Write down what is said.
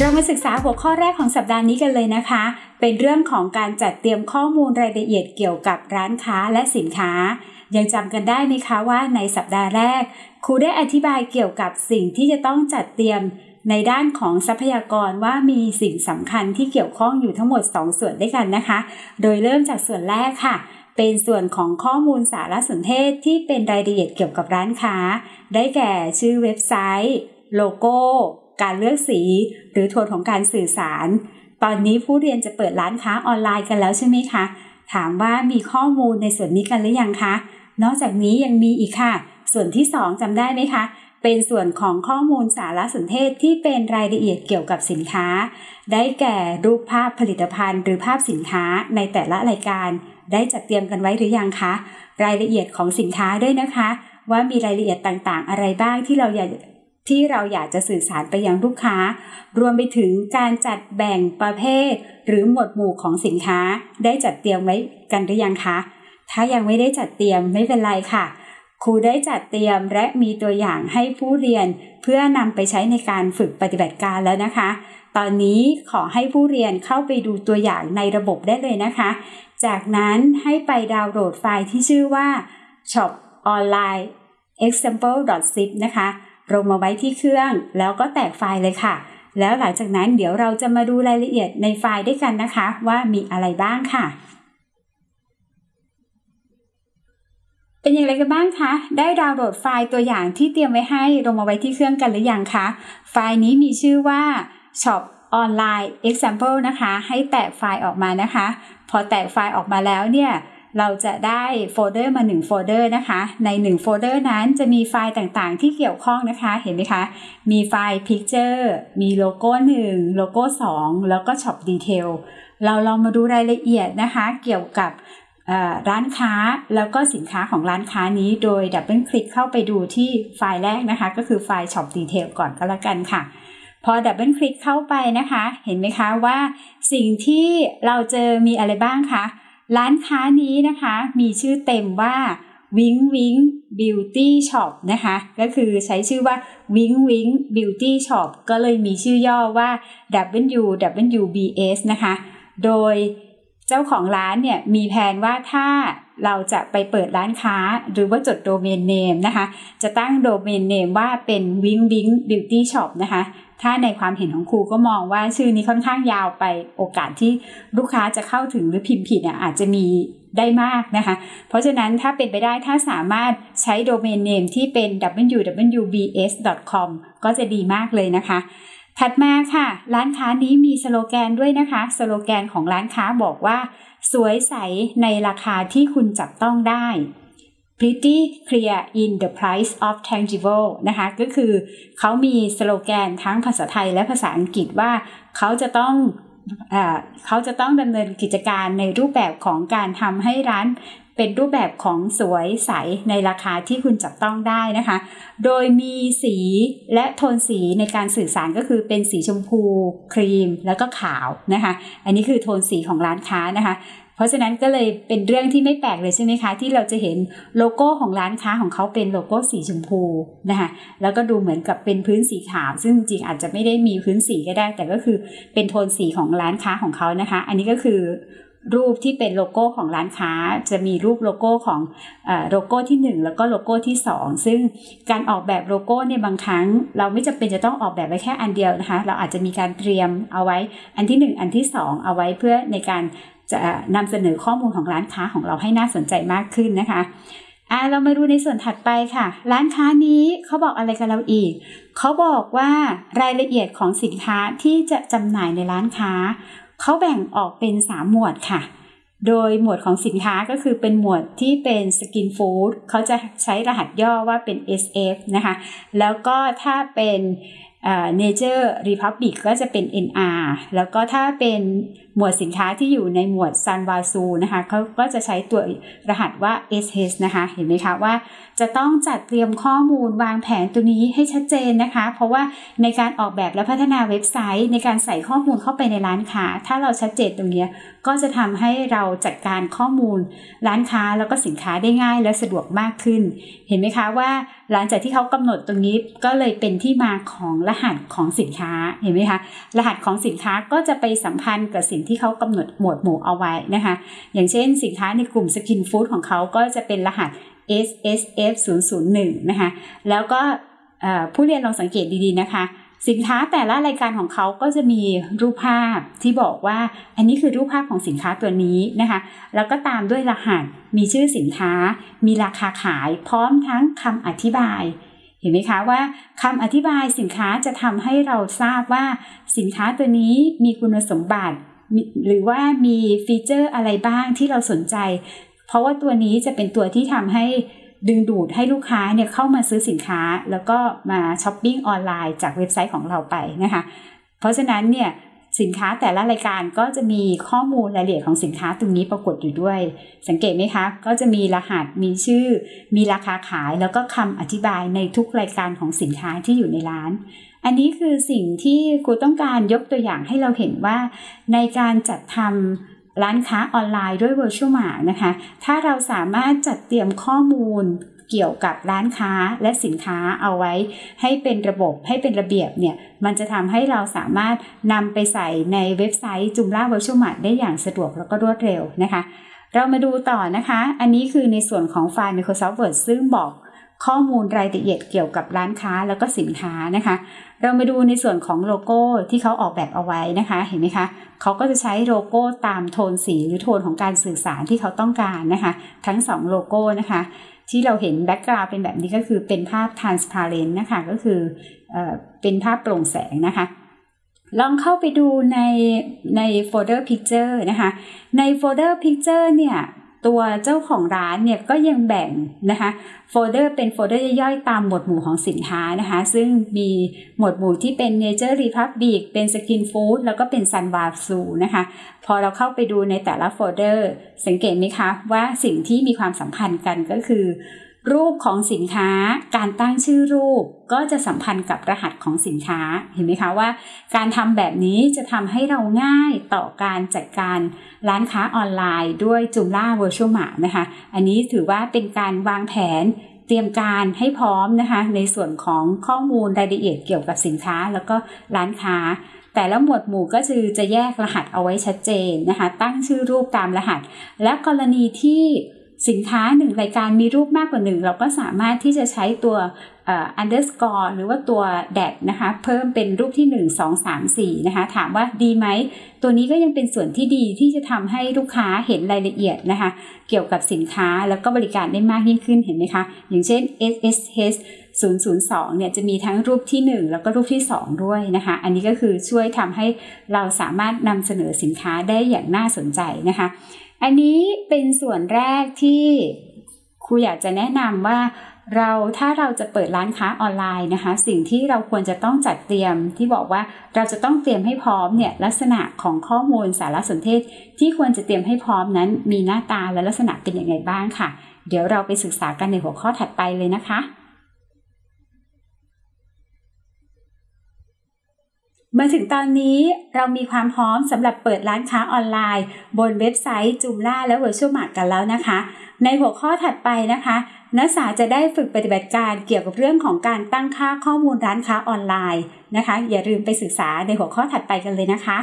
เรามาศึกษาหัวข้อแรกของสัปดาห์นี้กันเลยนะคะ เป็นเรื่องของการจัดเตรียมข้อมูลรายละเอียดเกี่ยวกับร้านค้าและสินค้า ยังจำกันได้ไหมคะว่าในสัปดาห์แรก ครูได้อธิบายเกี่ยวกับสิ่งที่จะต้องจัดเตรียมในด้านของทรัพยากรว่ามีสิ่งสำคัญที่เกี่ยวข้องอยู่ทั้งหมด 2 ส่วนด้วยกันนะคะ โดยเริ่มจากส่วนแรกค่ะ เป็นส่วนของข้อมูลสารสนเทศที่เป็นรายละเอียดเกี่ยวกับร้านค้า ได้แก่ชื่อเว็บไซต์ โลโก้ การเลือกสี หรือโทนของการสื่อสาร ตอนนี้ผู้เรียนจะเปิดร้านค้าออนไลน์กันแล้วใช่ไหมคะ ถามว่ามีข้อมูลในส่วนนี้กันหรือยังคะ นอกจากนี้ยังมีอีกค่ะ ส่วนที่ 2จำได้ไหมคะ เป็นส่วนของข้อมูลสารสนเทศที่เป็นรายละเอียดเกี่ยวกับสินค้า ได้แก่รูปภาพผลิตภัณฑ์ หรือภาพสินค้าในแต่ละรายการ ได้จัดเตรียมกันไว้หรือยังคะ รายละเอียดของสินค้าด้วยนะคะว่ามีรายละเอียดต่างๆ อะไรบ้างที่เราอยาก ที่เราอยากจะสื่อสารไปยังลูกค้า รวมไปถึงการจัดแบ่งประเภท หรือหมวดหมู่ของสินค้า ได้จัดเตรียมไว้กันหรือยังคะ ถ้ายังไม่ได้จัดเตรียมไม่เป็นไรค่ะ ครูได้จัดเตรียมและมีตัวอย่างให้ผู้เรียน เพื่อนำไปใช้ในการฝึกปฏิบัติการแล้วนะคะ ตอนนี้ขอให้ผู้เรียนเข้าไปดูตัวอย่างในระบบได้เลยนะคะ จากนั้นให้ไปดาวน์โหลดไฟล์ที่ชื่อว่า shop online example.zip นะคะ ลงมาไว้ที่เครื่อง แล้วก็แตกไฟล์เลยค่ะ แล้วหลังจากนั้นเดี๋ยวเราจะมาดูรายละเอียดในไฟล์ด้วยกันนะคะ ว่ามีอะไรบ้างค่ะ เป็นอย่างไรกันบ้างคะ ได้ดาวน์โหลดไฟล์ตัวอย่างที่เตรียมไว้ให้ลงมาไว้ที่เครื่องกันหรือยังคะ ไฟล์นี้มีชื่อว่า shop online example นะคะ ให้แตกไฟล์ออกมานะคะ พอแตกไฟล์ออกมาแล้วเนี่ย เราจะได้โฟลเดอร์มา1โฟลเดอร์นะคะ ใน1โฟลเดอร์นั้นจะมีไฟล์ต่างๆ ที่เกี่ยวข้องนะคะ เห็นไหมคะ มีไฟล์ Picture มีโลโก้ 1 โลโก้ 2 แล้วก็ Shop Detail เราลองมาดูรายละเอียดนะคะ เกี่ยวกับร้านค้าแล้วก็สินค้าของร้านค้านี้โดย double click เข้าไปดูที่ไฟล์แรกนะคะ ก็คือไฟล์ Shop Detail ก่อนก็แล้วกันค่ะ พอดับเบิลคลิกเข้าไปนะคะ เห็นไหมคะว่าสิ่งที่เราเจอมีอะไรบ้างคะ ร้านค้านี้นะคะมีชื่อเต็มว่า Wing Wing Beauty Shop นะคะ ก็คือใช้ชื่อว่า Wing Wing Beauty Shop ก็เลยมีชื่อย่อว่า WWBS นะคะ โดยเจ้าของร้านเนี่ยมีแผนว่าถ้าเราจะไปเปิดร้านค้าหรือว่าจดโดเมนเนมนะคะ จะตั้งโดเมนเนมว่าเป็น Wing Wing Beauty Shop นะคะ ถ้าในความเห็นของครูก็มองว่าชื่อนี้ค่อนข้างยาวไปโอกาสที่ลูกค้าจะเข้าถึงหรือพิมพ์ผิดเนี่ยอาจจะมีได้มากนะคะ เพราะฉะนั้นถ้าเป็นไปได้ถ้าสามารถใช้โดเมนเนมที่เป็น www.bs.com ก็จะดีมากเลยนะคะ ถัดมาค่ะ ร้านค้านี้มีสโลแกนด้วยนะคะ สโลแกนของร้านค้าบอกว่า สวยใสในราคาที่คุณจับต้องได้ pretty clear in the price of tangible นะคะก็คือเขามีสโลแกนทั้งภาษาไทยและภาษาอังกฤษว่าเขาจะต้องเขาจะต้องดำเนินกิจการในรูปแบบของการทำให้ร้านเป็นรูปแบบของสวยใสในราคาที่คุณจับต้องได้นะคะ โดยมีสีและโทนสีในการสื่อสารก็คือเป็นสีชมพู ครีมแล้วก็ขาวนะคะ อันนี้คือโทนสีของร้านค้านะคะ เพราะฉะนั้นก็เลยเป็นเรื่องที่ไม่แปลกเลยใช่ไหมคะ ที่เราจะเห็นโลโก้ของร้านค้าของเขาเป็นโลโก้สีชมพูนะคะแล้วก็ดูเหมือนกับเป็นพื้นสีขาว ซึ่งจริงอาจจะไม่ได้มีพื้นสีก็ได้ แต่ก็คือเป็นโทนสีของร้านค้าของเขานะคะ อันนี้ก็คือรูปที่เป็นโลโก้ของร้านค้าจะมีรูปโลโก้ของโลโก้ที่ 1 แล้วก็โลโก้ที่ 2 ซึ่งการออกแบบโลโก้เนี่ยบางครั้ง เราไม่จำเป็นจะต้องออกแบบไว้แค่อันเดียวนะคะ เราอาจจะมีการเตรียมเอาไว้อันที่ 1 อันที่ 2 เอาไว้เพื่อในการ จะนำเสนอข้อมูลของร้านค้าของเราให้น่าสนใจมากขึ้นนะคะอ่าเรามาดูในส่วนถัดไปค่ะ ร้านค้านี้เขาบอกอะไรกับเราอีก เขาบอกว่ารายละเอียดของสินค้าที่จะจำหน่ายในร้านค้า เขาแบ่งออกเป็น 3 หมวดค่ะ โดยหมวดของสินค้าก็คือเป็นหมวดที่เป็นสกินฟู้ดเขาจะใช้รหัสย่อว่าเป็น SF นะคะ แล้วก็ถ้าเป็น Nature Republic ก็จะเป็น NR แล้วก็ถ้าเป็น หมวดสินค้าที่อยู่ในหมวดซันวาซูนะคะเขาก็จะใช้ตัวรหัสว่า SS นะคะ เห็นไหมคะว่า จะต้องจัดเตรียมข้อมูลวางแผนตัวนี้ให้ชัดเจนนะคะ เพราะว่าในการออกแบบและพัฒนาเว็บไซต์ ในการใส่ข้อมูลเข้าไปในร้านค้า ถ้าเราชัดเจนตรงนี้ก็จะทำให้เราจัดการข้อมูล ร้านค้าแล้วก็สินค้าได้ง่ายและสะดวกมากขึ้น เห็นไหมคะว่า หลังจากที่เขากำหนดตรงนี้ก็เลยเป็นที่มาของรหัสของสินค้าเห็นไหมคะรหัสของสินค้าก็จะไปสัมพันธ์กับสิ่งที่เขากำหนดหมวดหมู่เอาไว้นะคะ อย่างเช่นสินค้าในกลุ่มสกินฟู้ดของเขาก็จะเป็นรหัส SSF 001นะคะ แล้วก็ผู้เรียนลองสังเกตดีๆนะคะ สินค้าแต่ละรายการของเขาก็จะมีรูปภาพที่บอกว่าอันนี้คือรูปภาพของสินค้าตัวนี้นะคะ แล้วก็ตามด้วยรหัส มีชื่อสินค้า มีราคาขาย พร้อมทั้งคำอธิบาย เห็นไหมคะว่าคำอธิบายสินค้าจะทำให้เราทราบว่าสินค้าตัวนี้มีคุณสมบัติ หรือว่ามีฟีเจอร์อะไรบ้างที่เราสนใจ เพราะว่าตัวนี้จะเป็นตัวที่ทำให้ดึงดูดให้ลูกค้าเนี่ยเข้ามาซื้อสินค้า แล้วก็มาช้อปปิ้งออนไลน์จากเว็บไซต์ของเราไปนะคะ เพราะฉะนั้นเนี่ยสินค้าแต่ละรายการก็จะมีข้อมูลรายละเอียดของสินค้าตรงนี้ปรากฏอยู่ด้วย สังเกตไหมคะ ก็จะมีรหัสมีชื่อ มีราคาขาย แล้วก็คำอธิบายในทุกรายการของสินค้าที่อยู่ในร้าน อันนี้คือสิ่งที่ครูต้องการยกตัวอย่างให้เราเห็นว่า ในการจัดทำร้านค้าออนไลน์ด้วย Virtual Mart นะคะ ถ้าเราสามารถจัดเตรียมข้อมูลเกี่ยวกับร้านค้าและสินค้าเอาไว้ ให้เป็นระบบให้เป็นระเบียบเนี่ย มันจะทำให้เราสามารถนำไปใส่ในเว็บไซต์จุมล่า Virtual Mart ได้อย่างสะดวกแล้วก็รวดเร็วนะคะ เรามาดูต่อนะคะ อันนี้คือในส่วนของไฟล์ Microsoft Word ซึ่งบอก ข้อมูลรายละเอียดเกี่ยวกับร้านค้าแล้วก็สินค้านะคะ เรามาดูในส่วนของโลโก้ที่เขาออกแบบเอาไว้นะคะ เห็นไหมคะเขาก็จะใช้โลโก้ตามโทนสีหรือโทนของการสื่อสารที่เขาต้องการนะคะ ทั้ง 2 โลโก้นะคะ ที่เราเห็น background เป็นแบบนี้ก็คือเป็นภาพ transparent นะคะก็คือเอเป็นภาพโปร่งแสงนะคะลองเข้าไปดูในในโฟลเดอร์ Picture นะคะ ในโฟลเดอร์ Picture เนี่ย ตัวเจ้าของร้านเนี่ยก็ยังแบ่งนะคะโฟลเดอร์เป็นโฟลเดอร์ย่อยๆ ตามหมวดหมู่ของสินค้านะคะ ซึ่งมีหมวดหมู่ที่เป็น Nature Republic เป็น Skin Food แล้วก็เป็น Sulwhasoo นะคะ พอเราเข้าไปดูในแต่ละโฟลเดอร์ สังเกตไหมคะว่าสิ่งที่มีความสัมพันธ์กันก็คือ รูปของสินค้าการตั้งชื่อรูปก็จะสัมพันธ์กับรหัสของสินค้าเห็นไหมคะว่า การทำแบบนี้จะทำให้เราง่ายต่อการจัดการร้านค้าออนไลน์ด้วยจุมล่า Virtual Mart นะคะ อันนี้ถือว่าเป็นการวางแผนเตรียมการให้พร้อมนะคะ ในส่วนของข้อมูลรายละเอียดเกี่ยวกับสินค้าแล้วก็ร้านค้า แต่ละหมวดหมู่ก็คือจะแยกรหัสเอาไว้ชัดเจนนะคะ ตั้งชื่อรูปตามรหัส และกรณีที่ สินค้าหนึ่งรายการมีรูปมากกว่าหนึ่งเราก็สามารถที่จะใช้ตัว underscore หรือว่าตัวแดดนะคะเพิ่มเป็นรูปที่ 1 2 3 4นะคะถามว่าดีไหม ตัวนี้ก็ยังเป็นส่วนที่ดีที่จะทำให้ลูกค้าเห็นรายละเอียดนะคะ เกี่ยวกับสินค้าแล้วก็บริการได้มากยิ่งขึ้นเห็นไหมคะ อย่างเช่น SSH 002 เนี่ยจะมีทั้งรูปที่ 1 แล้วก็รูปที่ 2 ด้วยนะคะ อันนี้ก็คือช่วยทำให้เราสามารถนำเสนอสินค้าได้อย่างน่าสนใจนะคะ อันนี้เป็นส่วนแรกที่ครูอยากจะแนะนำว่าเราถ้าเราจะเปิดร้านค้าออนไลน์นะคะ สิ่งที่เราควรจะต้องจัดเตรียมที่บอกว่าเราจะต้องเตรียมให้พร้อมเนี่ยลักษณะของข้อมูลสารสนเทศ ที่ควรจะเตรียมให้พร้อมนั้น มีหน้าตาและลักษณะเป็นอยังไงบ้างค่ะ เดี๋ยวเราไปศึกษากันในหัวข้อถัดไปเลยนะคะ มาถึงตอนนี้เรามีความพร้อมสำหรับเปิดร้านค้าออนไลน์ บนเว็บไซต์จูมล่าและ Virtual Mart กันแล้วนะคะ ในหัวข้อถัดไปนะคะ นักศึกษาจะได้ฝึกปฏิบัติการเกี่ยวกับเรื่องของการตั้งค่าข้อมูลร้านค้าออนไลน์นะคะ อย่าลืมไปศึกษาในหัวข้อถัดไปกันเลยนะคะ